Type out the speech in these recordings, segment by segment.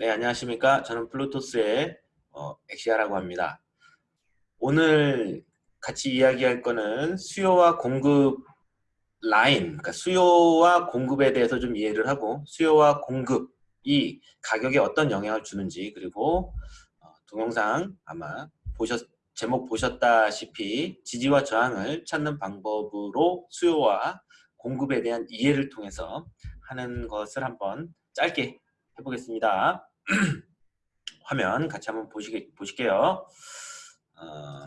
네, 안녕하십니까. 저는 플루토스의 어, 엑시아라고 합니다. 오늘 같이 이야기할 거는 수요와 공급 라인, 그러니까 수요와 공급에 대해서 좀 이해를 하고 수요와 공급이 가격에 어떤 영향을 주는지 그리고 어, 동영상 아마 보셨 제목 보셨다시피 지지와 저항을 찾는 방법으로 수요와 공급에 대한 이해를 통해서 하는 것을 한번 짧게 해보겠습니다. 화면 같이 한번 보시게, 보실게요. 어,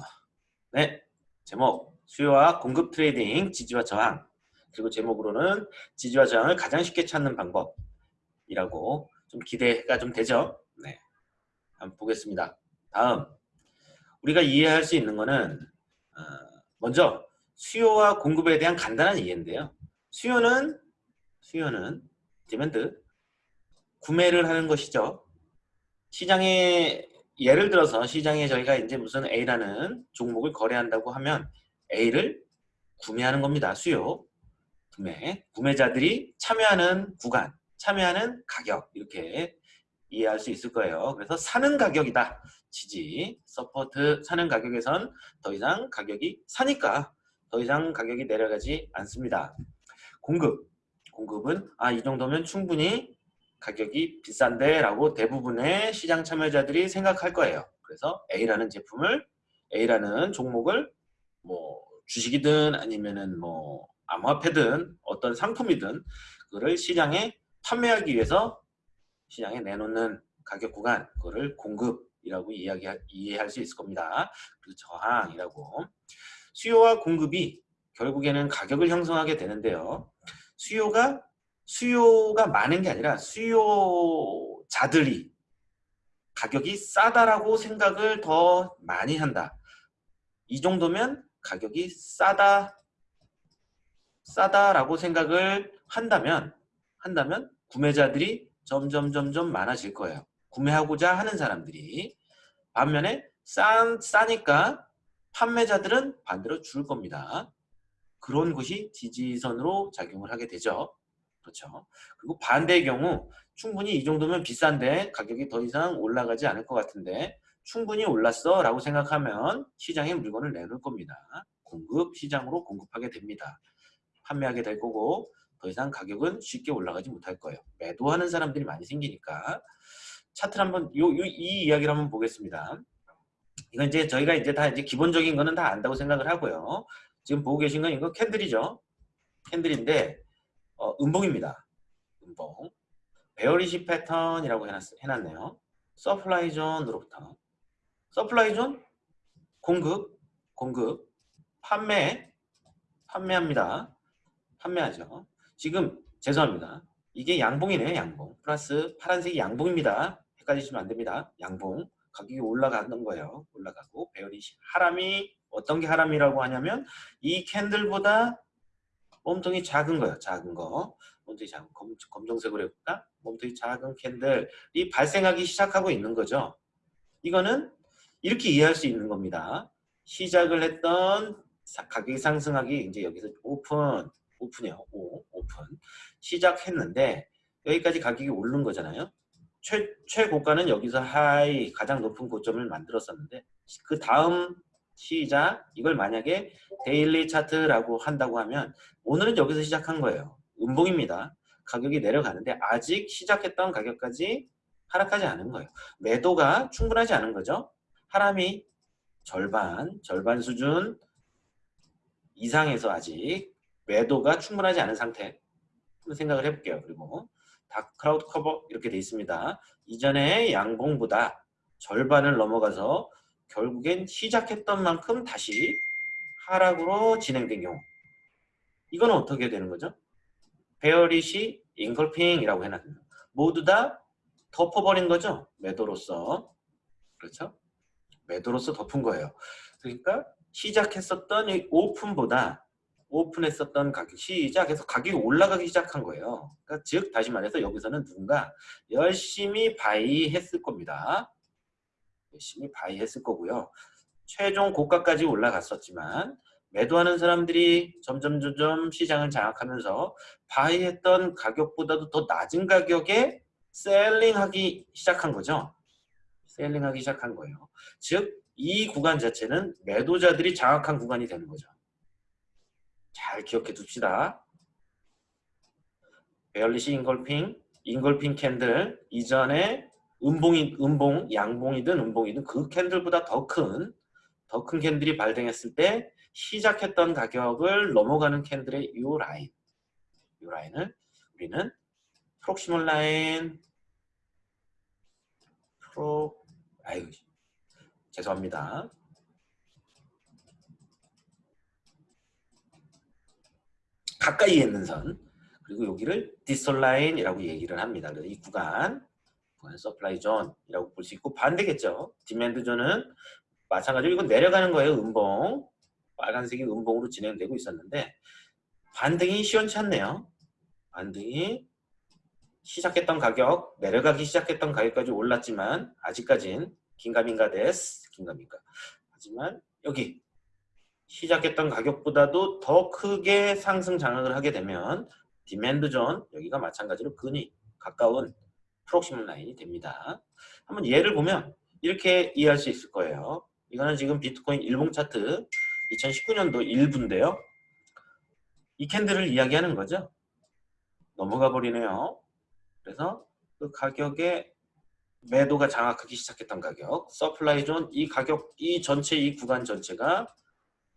네, 제목 수요와 공급 trading 지지와 저항 그리고 제목으로는 지지와 저항을 가장 쉽게 찾는 방법이라고 좀 기대가 좀 되죠. 네, 한번 보겠습니다. 다음 우리가 이해할 수 있는 거는 어, 먼저 수요와 공급에 대한 간단한 이해인데요. 수요는 수요는 demand 구매를 하는 것이죠. 시장에 예를 들어서 시장에 저희가 이제 무슨 A라는 종목을 거래한다고 하면 A를 구매하는 겁니다. 수요, 구매, 구매자들이 참여하는 구간, 참여하는 가격 이렇게 이해할 수 있을 거예요. 그래서 사는 가격이다. 지지, support 사는 가격에선 더 이상 가격이 사니까 더 이상 가격이 내려가지 않습니다. 공급, 공급은 아 이 정도면 충분히 가격이 비싼데 라고 대부분의 시장 참여자들이 생각할 거예요. 그래서 A라는 제품을 A라는 종목을 뭐 주식이든 아니면은 뭐 암호화폐든 어떤 상품이든 그거를 시장에 판매하기 위해서 시장에 내놓는 가격 구간 그거를 공급이라고 이야기 이해할 수 있을 겁니다. 그리고 저항이라고 수요와 공급이 결국에는 가격을 형성하게 되는데요. 수요가 수요가 많은 게 아니라 수요자들이 가격이 싸다라고 생각을 더 많이 한다. 이 정도면 가격이 싸다 싸다라고 생각을 한다면 한다면 구매자들이 점점 점점 많아질 거예요. 구매하고자 하는 사람들이 반면에 싸, 싸니까 판매자들은 반대로 줄 겁니다. 그런 것이 지지선으로 작용을 하게 되죠. 그렇죠. 그리고 반대의 경우 충분히 이 정도면 비싼데 가격이 더 이상 올라가지 않을 것 같은데 충분히 올랐어 라고 생각하면 시장에 물건을 내놓을 겁니다. 공급 시장으로 공급하게 됩니다. 판매하게 될 거고 더 이상 가격은 쉽게 올라가지 못할 거예요. 매도하는 사람들이 많이 생기니까 차트를 한번 요, 요, 이 이야기를 한번 보겠습니다. 이건 이제 저희가 이제 다 이제 기본적인 거는 다 안다고 생각을 하고요. 지금 보고 계신 건 이거 캔들이죠. 캔들인데 어, 음봉입니다. 음봉. bearish 패턴이라고 해놨, 해놨네요. supply zone으로부터. supply zone, 공급, 공급, 판매, 판매합니다. 판매하죠. 지금 죄송합니다. 이게 양봉이네요. 양봉. 플러스 파란색이 양봉입니다. 헷갈리시면 안 됩니다. 양봉. 가격이 올라가는 거예요. 올라가고 bearish harami 어떤 게 harami라고 하냐면 이 캔들보다 몸통이 작은 거예요. 작은 거. 몸통이 작은 검, 검정색으로 해볼까? 몸통이 작은 캔들이 발생하기 시작하고 있는 거죠. 이거는 이렇게 이해할 수 있는 겁니다. 시작을 했던 가격이 상승하기 이제 여기서 open open이요. 오, 오픈 시작했는데 여기까지 가격이 오른 거잖아요. 최, 최고가는 여기서 high 가장 높은 고점을 만들었었는데 그 다음 시작 이걸 만약에 daily 차트라고 한다고 하면 오늘은 여기서 시작한 거예요. 음봉입니다. 가격이 내려가는데 아직 시작했던 가격까지 하락하지 않은 거예요. 매도가 충분하지 않은 거죠. 하락이 절반, 절반 수준 이상에서 아직 매도가 충분하지 않은 상태 생각을 해볼게요. 그리고 dark cloud cover 이렇게 돼 있습니다. 이전에 양봉보다 절반을 넘어가서 결국엔 시작했던 만큼 다시 하락으로 진행된 경우 이건 어떻게 되는 거죠? bearish engulfing이라고 해놨습니다. 모두 다 덮어버린 거죠? 매도로서 그렇죠? 매도로서 덮은 거예요. 그러니까 시작했었던 이 open보다 open했었던 가격 시작해서 가격이 올라가기 시작한 거예요. 그러니까 즉 다시 말해서 여기서는 누군가 열심히 buy 했을 겁니다. 열심히 buy했을 거고요. 최종 고가까지 올라갔었지만 매도하는 사람들이 점점 점점 시장을 장악하면서 buy했던 가격보다도 더 낮은 가격에 selling하기 시작한 거죠. selling하기 시작한 거예요. 즉 이 구간 자체는 매도자들이 장악한 구간이 되는 거죠. 잘 기억해 둡시다. bearish engulfing, engulfing candle 이전에 음봉이 음봉, 양봉이든 음봉이든 그 candle보다 더 큰 더 큰 candle이 발생했을 때 시작했던 가격을 넘어가는 candle의 이 라인, 이 라인을 우리는 proximal line, pro, 아유, 죄송합니다. 가까이에 있는 선 그리고 여기를 distal line이라고 얘기를 합니다. 이 구간 구간 supply zone이라고 볼 수 있고 반대겠죠. demand zone은 마찬가지로 이건 내려가는 거예요. 음봉 빨간색이 음봉으로 진행되고 있었는데 반등이 시원치 않네요. 반등이 시작했던 가격 내려가기 시작했던 가격까지 올랐지만 아직까진 긴가민가 데스 긴가민가 하지만 여기 시작했던 가격보다도 더 크게 상승 장악을 하게 되면 demand zone 여기가 마찬가지로 근위 가까운 proximal line이 됩니다. 한번 예를 보면 이렇게 이해할 수 있을 거예요. 이거는 지금 비트코인 일봉 차트 2019년도 일부인데요. 이 candle을 이야기하는 거죠. 넘어가 버리네요. 그래서 그 가격에 매도가 장악하기 시작했던 가격, supply zone 이 가격 이 전체 이 구간 전체가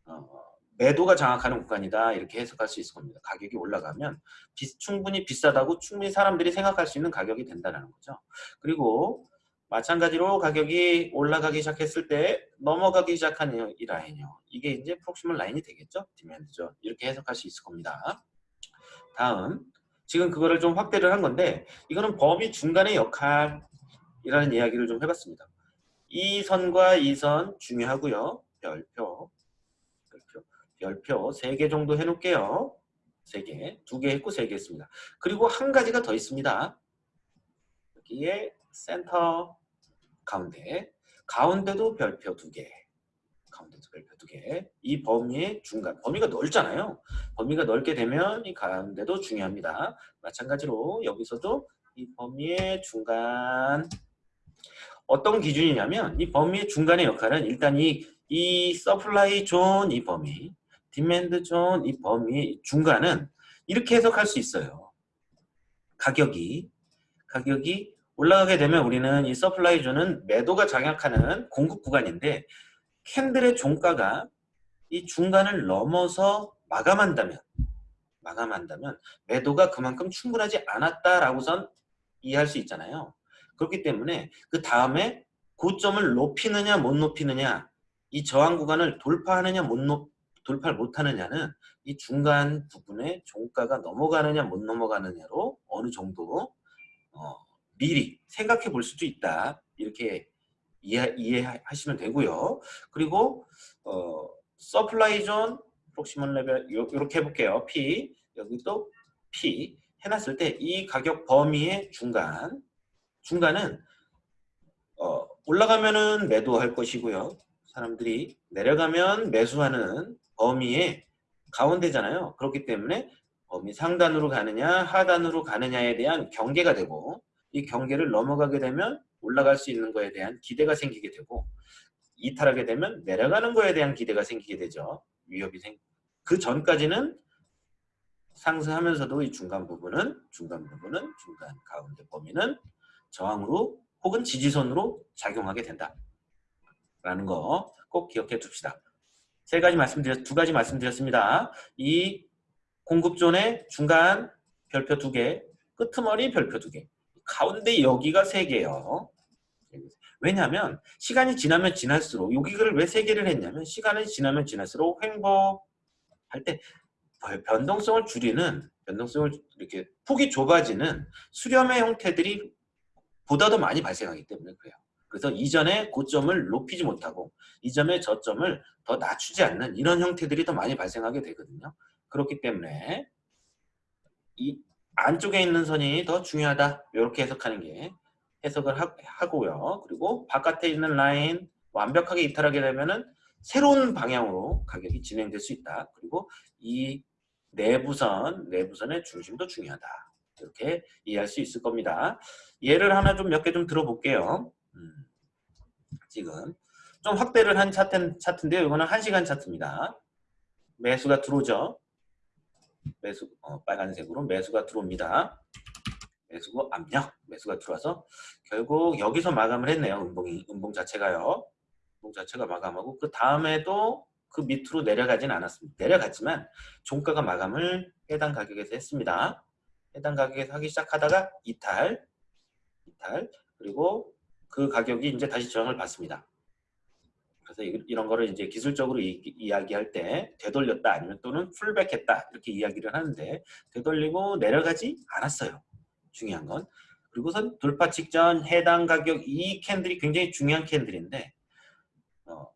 어, 매도가 장악하는 구간이다 이렇게 해석할 수 있을 겁니다. 가격이 올라가면 비, 충분히 비싸다고 충분히 사람들이 생각할 수 있는 가격이 된다는 거죠. 그리고 마찬가지로 가격이 올라가기 시작했을 때 넘어가기 시작하는 이 라인이요. 이게 이제 proximal line이 되겠죠. demand죠. 이렇게 해석할 수 있을 겁니다. 다음 지금 그거를 좀 확대를 한 건데 이거는 범위 중간의 역할이라는 이야기를 좀 해봤습니다. 이 선과 이 선 중요하고요. 별표, 별표, 별표 3개 정도 해놓을게요. 3개, 2개 했고 3개 했습니다. 그리고 한 가지가 더 있습니다. 여기에 센터 가운데 가운데도 별표 2개. 가운데도 별표 2개. 이 범위의 중간 범위가 넓잖아요. 범위가 넓게 되면 이 가운데도 중요합니다. 마찬가지로 여기서도 이 범위의 중간. 어떤 기준이냐면 이 범위의 중간의 역할은 일단 이, 이 supply zone 이 범위 demand zone 이 범위 중간은 이렇게 해석할 수 있어요 가격이 가격이 올라가게 되면 우리는 이 supply zone은 매도가 장악하는 공급 구간인데 candle의 종가가 이 중간을 넘어서 마감한다면 마감한다면 매도가 그만큼 충분하지 않았다라고선 이해할 수 있잖아요. 그렇기 때문에 그 다음에 고점을 높이느냐 못 높이느냐 이 저항 구간을 돌파하느냐 못 높, 돌파를 못하느냐는 이 중간 부분에 종가가 넘어가느냐 못 넘어가느냐로 어느 정도 어, 미리 생각해 볼 수도 있다. 이렇게 이해, 이해하시면 되고요. 그리고 어, supply zone proximal level 이렇게 해볼게요. P 여기 또 P 해놨을 때 이 가격 범위의 중간 중간은 어, 올라가면은 매도할 것이고요. 사람들이 내려가면 매수하는 범위의 가운데잖아요. 그렇기 때문에 범위 상단으로 가느냐 하단으로 가느냐에 대한 경계가 되고 이 경계를 넘어가게 되면 올라갈 수 있는 거에 대한 기대가 생기게 되고 이탈하게 되면 내려가는 거에 대한 기대가 생기게 되죠. 위협이 생. 그 전까지는 상승하면서도 이 중간 부분은 중간 부분은 중간 가운데 범위는 저항으로 혹은 지지선으로 작용하게 된다. 라는 거 꼭 기억해 둡시다. 세 가지 말씀드렸 두 가지 말씀드렸습니다. 이 공급존의 중간 별표 두 개, 끄트머리 별표 두 개. 가운데 여기가 세 개예요. 왜냐하면 시간이 지나면 지날수록 여기를 왜 세 개를 했냐면 시간이 지나면 지날수록 횡보할 때 변동성을 줄이는 변동성을 이렇게 폭이 좁아지는 수렴의 형태들이 보다 더 많이 발생하기 때문에 그래요. 그래서 이전에 고점을 높이지 못하고 이전의 저점을 더 낮추지 않는 이런 형태들이 더 많이 발생하게 되거든요. 그렇기 때문에 이 안쪽에 있는 선이 더 중요하다. 이렇게 해석하는 게 해석을 하, 고요 그리고 바깥에 있는 라인 완벽하게 이탈하게 되면은 새로운 방향으로 가격이 진행될 수 있다. 그리고 이 내부선, 내부선의 중심도 중요하다. 이렇게 이해할 수 있을 겁니다. 예를 하나 좀 몇 개 좀 들어볼게요. 음, 지금 좀 확대를 한 차트, 차트인데요. 이거는 1시간 차트입니다. 매수가 들어오죠. 매수 어, 빨간색으로 매수가 들어옵니다. 매수고 압력 매수가 들어와서 결국 여기서 마감을 했네요. 음봉이 음봉 자체가요. 음봉 자체가 마감하고 그 다음에도 그 밑으로 내려가진 않았습니다. 내려갔지만 종가가 마감을 해당 가격에서 했습니다. 해당 가격에서 하기 시작하다가 이탈, 이탈 그리고 그 가격이 이제 다시 저항을 받습니다. 그래서 이런 거를 이제 기술적으로 이, 야기할때 되돌렸다 아니면 또는 pullback했다 이렇게 이야기를 하는데 되돌리고 내려가지 않았어요. 중요한 건. 그리고선 돌파 직전 해당 가격 이 candle이 굉장히 중요한 candle인데 어,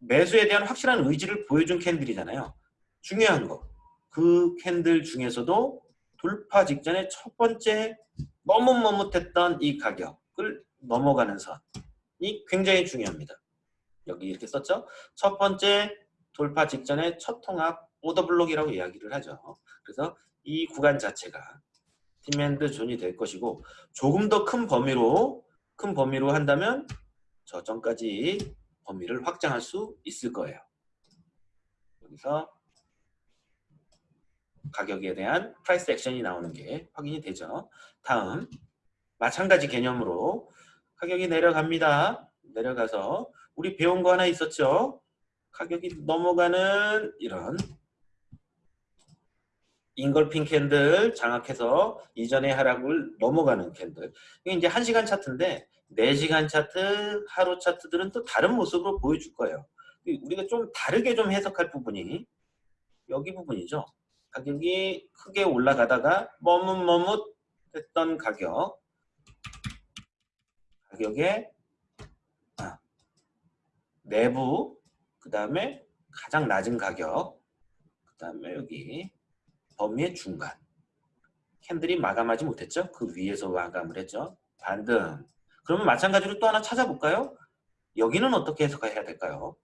매수에 대한 확실한 의지를 보여준 candle이잖아요. 중요한 거. 그 candle 중에서도 돌파 직전에 첫 번째 머뭇머뭇했던 이 가격을 넘어가는 선이 굉장히 중요합니다. 여기 이렇게 썼죠. 첫 번째 돌파 직전에 첫 통합 order block이라고 이야기를 하죠. 그래서 이 구간 자체가 demand zone이 될 것이고 조금 더 큰 범위로 큰 범위로 한다면 저점까지 범위를 확장할 수 있을 거예요. 여기서 가격에 대한 price action이 나오는 게 확인이 되죠. 다음 마찬가지 개념으로 가격이 내려갑니다. 내려가서 우리 배운 거 하나 있었죠. 가격이 넘어가는 이런 engulfing candle 장악해서 이전의 하락을 넘어가는 candle. 이게 이제 1시간 차트인데 4시간 차트, 하루 차트들은 또 다른 모습으로 보여줄 거예요. 우리가 좀 다르게 좀 해석할 부분이 여기 부분이죠. 가격이 크게 올라가다가 머뭇머뭇 했던 가격 가격에 아, 내부 그 다음에 가장 낮은 가격 그 다음에 여기 범위의 중간 캔들이 마감하지 못했죠? 그 위에서 마감을 했죠. 반등. 그러면 마찬가지로 또 하나 찾아볼까요? 여기는 어떻게 해석해야 될까요?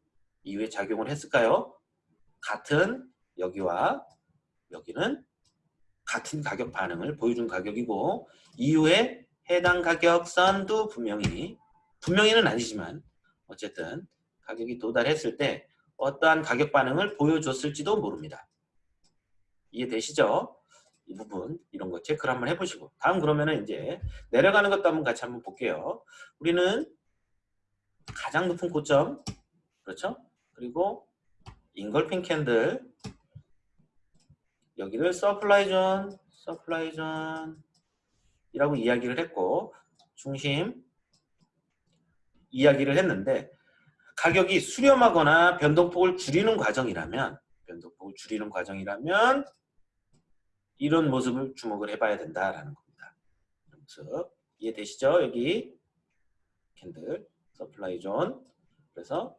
이후에 작용을 했을까요? 같은 여기와 여기는 같은 가격 반응을 보여준 가격이고 이후에 해당 가격선도 분명히 분명히는 아니지만 어쨌든 가격이 도달했을 때 어떠한 가격 반응을 보여줬을지도 모릅니다. 이해되시죠? 이 부분 이런 거 체크를 한번 해보시고 다음 그러면은 이제 내려가는 것도 한번 같이 한번 볼게요. 우리는 가장 높은 고점 그렇죠? 그리고 engulfing candle 여기를 supply zone, supply zone 이라고 이야기를 했고 중심 이야기를 했는데 가격이 수렴하거나 변동폭을 줄이는 과정이라면 변동폭을 줄이는 과정이라면 이런 모습을 주목을 해봐야 된다라는 겁니다. 모습 이해되시죠? 여기 candle supply zone 그래서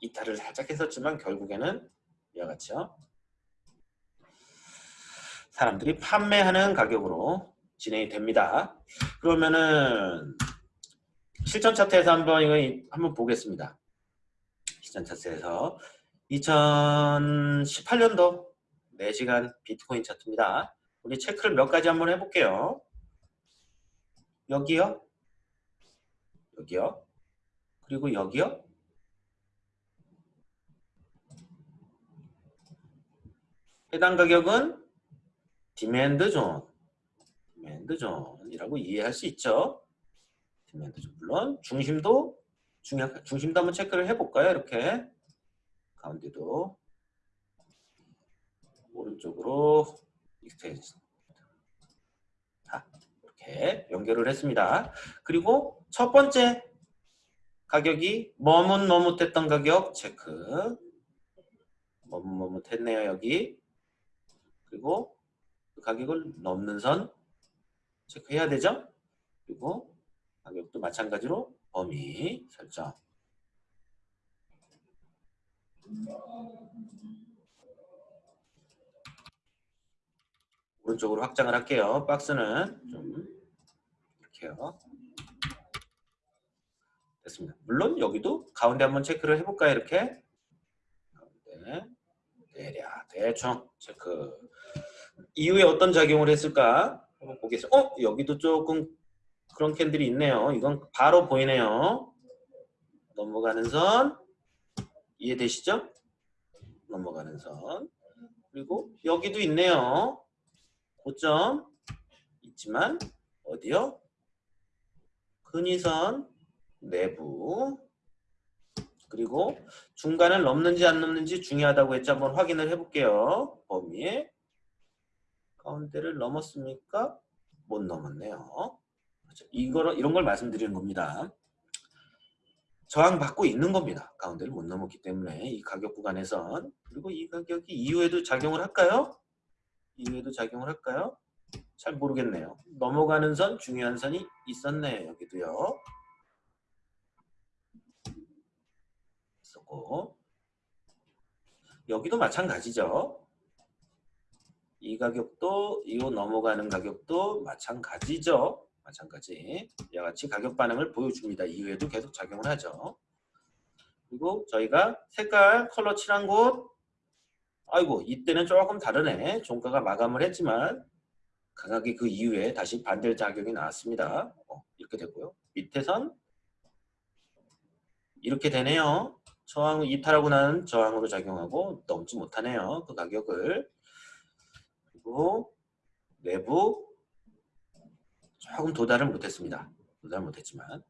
이탈을 살짝 했었지만 결국에는 이와 같이요. 사람들이 판매하는 가격으로 진행이 됩니다. 그러면은 실전 차트에서 한번 이거 한번 보겠습니다. 실전 차트에서 2018년도 4시간 비트코인 차트입니다. 우리 체크를 몇 가지 한번 해볼게요. 여기요. 여기요. 그리고 여기요. 해당 가격은 demand zone, demand zone이라고 이해할 수 있죠. demand zone. 물론 중심도 중요 중심도 한번 체크를 해볼까요? 이렇게 가운데도 오른쪽으로 extension 자, 이렇게 연결을 했습니다. 그리고 첫 번째 가격이 머뭇머뭇했던 가격 체크 머뭇머뭇했네요 여기 그리고 그 가격을 넘는 선 체크해야 되죠. 그리고 가격도 마찬가지로 범위 설정 오른쪽으로 확장을 할게요. 박스는 좀 이렇게요. 됐습니다. 물론 여기도 가운데 한번 체크를 해볼까요? 이렇게 가운데 대략 대충 체크 이후에 어떤 작용을 했을까 한번 보겠습니다. 어? 여기도 조금 그런 캔들이 있네요. 이건 바로 보이네요. 넘어가는 선 이해되시죠? 넘어가는 선 그리고 여기도 있네요. 고점 있지만 어디요? 근위선 내부 그리고 중간을 넘는지 안 넘는지 중요하다고 했죠. 한번 확인을 해볼게요. 범위에 가운데를 넘었습니까? 못 넘었네요. 그렇죠. 이걸 이런 걸 말씀드리는 겁니다. 저항 받고 있는 겁니다. 가운데를 못 넘었기 때문에 이 가격 구간에선 그리고 이 가격이 이후에도 작용을 할까요? 이후에도 작용을 할까요? 잘 모르겠네요. 넘어가는 선 중요한 선이 있었네 여기도요. 있었고 여기도 마찬가지죠. 이 가격도 이 넘어가는 가격도 마찬가지죠. 마찬가지 이와 같이 가격 반응을 보여줍니다. 이후에도 계속 작용을 하죠. 그리고 저희가 색깔 컬러 칠한 곳 아이고 이때는 조금 다르네. 종가가 마감을 했지만 강하게 그 이후에 다시 반대 작용이 나왔습니다. 어, 이렇게 되고요. 밑에선 이렇게 되네요. 저항 이탈하고 난 저항으로 작용하고 넘지 못하네요. 그 가격을 그리고 내부 조금 도달을 못했습니다. 도달 못했지만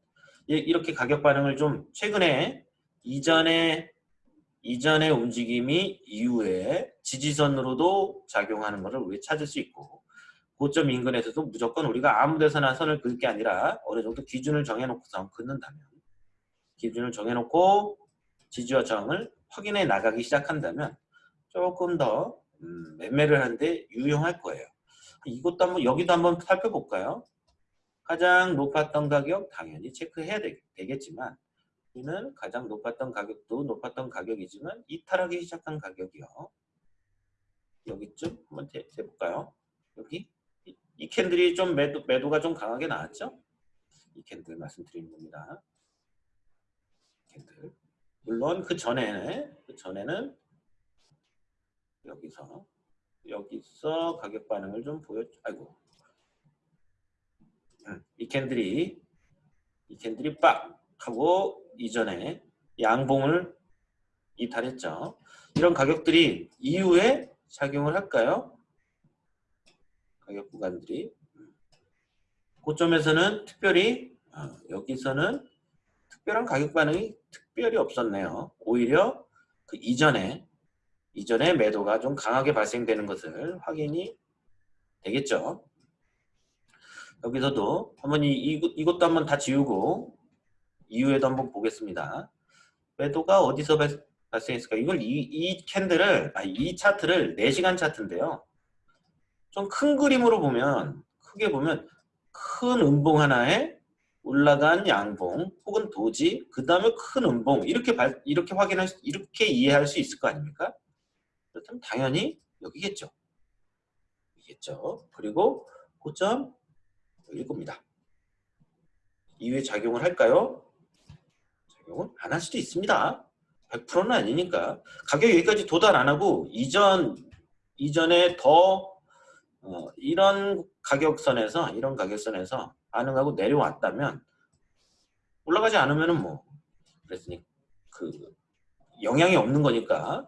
이렇게 가격 반응을 좀 최근에 이전에 이전의 움직임이 이후에 지지선으로도 작용하는 것을 우리 찾을 수 있고 고점 인근에서도 무조건 우리가 아무 데서나 선을 긋을 게 아니라 어느 정도 기준을 정해놓고서 긋는다면 기준을 정해놓고 지지와 저항을 확인해 나가기 시작한다면 조금 더 음, 매매를 하는데 유용할 거예요. 이것도 한번 여기도 한번 살펴볼까요? 가장 높았던 가격 당연히 체크해야 되, 겠지만 우리는 가장 높았던 가격도 높았던 가격이지만 이탈하기 시작한 가격이요. 여기쯤 한번 대, 볼까요 여기 이, 이, candle이 좀 매도, 매도가 좀 강하게 나왔죠? 이 candle 말씀드리는 겁니다. candle. 물론 그 전에 그 전에는 여기서 여기서 가격 반응을 좀 보여 아이고 이 캔들이 이 캔들이 빡 하고 이전에 양봉을 이탈했죠. 이런 가격들이 이후에 작용을 할까요? 가격 구간들이 고점에서는 특별히 어, 여기서는 특별한 가격 반응이 특별히 없었네요. 오히려 그 이전에 이전에 매도가 좀 강하게 발생되는 것을 확인이 되겠죠. 여기서도 한번 이, 이, 이것도 한번 다 지우고 이후에도 한번 보겠습니다. 매도가 어디서 발생했을까? 이걸 이, 이 캔들을 아, 이 차트를 4시간 차트인데요. 좀 큰 그림으로 보면 크게 보면 큰 음봉 하나에 올라간 양봉 혹은 도지 그 다음에 큰 음봉 이렇게 발, 이렇게 확인할 수, 이렇게 이해할 수 있을 거 아닙니까? 그렇다면 당연히 여기겠죠. 이겠죠. 그리고 고점 일 겁니다. 이후에 작용을 할까요? 작용은 안 할 수도 있습니다. 100%는 아니니까 가격 여기까지 도달 안 하고 이전 이전에 더 어, 이런 가격선에서 이런 가격선에서 반응하고 내려왔다면 올라가지 않으면은 뭐 그랬으니 그 영향이 없는 거니까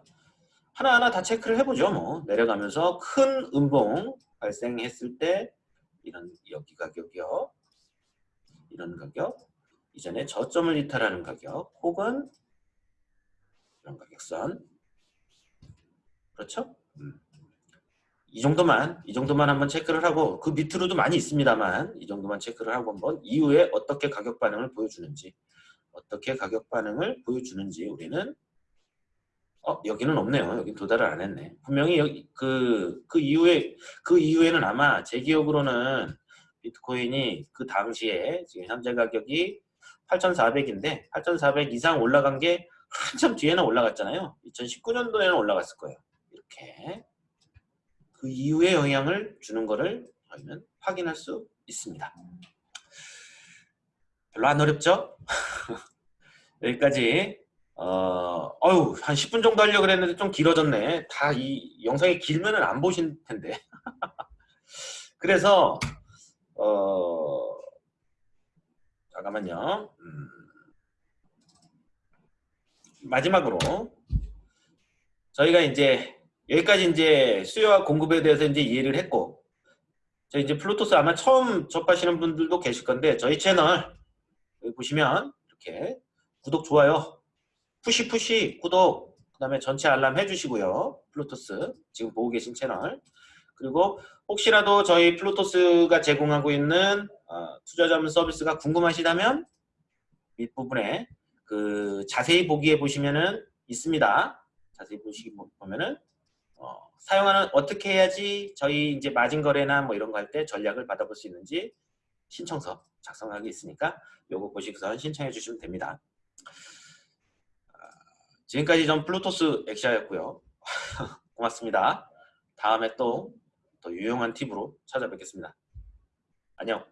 하나하나 다 체크를 해보죠 뭐 내려가면서 큰 음봉 발생했을 때 이런 여기 가격이요. 이런 가격. 이전에 저점을 이탈하는 가격 혹은 이런 가격선. 그렇죠? 음. 이 정도만 이 정도만 한번 체크를 하고 그 밑으로도 많이 있습니다만 이 정도만 체크를 하고 한번 이후에 어떻게 가격 반응을 보여주는지 어떻게 가격 반응을 보여주는지 우리는 어 여기는 없네요. 여기 도달을 안 했네. 분명히 여기 그그 그 이후에 그 이후에는 아마 제 기억으로는 비트코인이 그 당시에 지금 현재 가격이 8,400인데 8,400 이상 올라간 게 한참 뒤에는 올라갔잖아요. 2019년도에는 올라갔을 거예요. 이렇게 그 이후에 영향을 주는 거를 저희는 확인할 수 있습니다. 별로 안 어렵죠? 여기까지 어, 어유 한 10분 정도 하려고 그랬는데 좀 길어졌네. 다 이 영상이 길면은 안 보실 텐데. 그래서 어, 잠깐만요. 음. 마지막으로 저희가 이제 여기까지 이제 수요와 공급에 대해서 이제 이해를 했고 저희 이제 플루토스 아마 처음 접하시는 분들도 계실 건데 저희 채널 보시면 이렇게 구독 좋아요 push push 구독 그 다음에 전체 알람 해주시고요 플루토스 지금 보고 계신 채널 그리고 혹시라도 저희 플루토스가 제공하고 있는 어, 투자 자문 서비스가 궁금하시다면 밑부분에 그 자세히 보기에 보시면은 있습니다. 자세히 보시기 보- 보면은 어, 사용하는 어떻게 해야지 저희 이제 마진 거래나 뭐 이런 거 할 때 전략을 받아볼 수 있는지 신청서 작성하기 있으니까 요거 보시고서 신청해 주시면 됩니다. 아, 지금까지 전 플루토스 엑시아였고요. 고맙습니다. 다음에 또 더 유용한 팁으로 찾아뵙겠습니다. 안녕.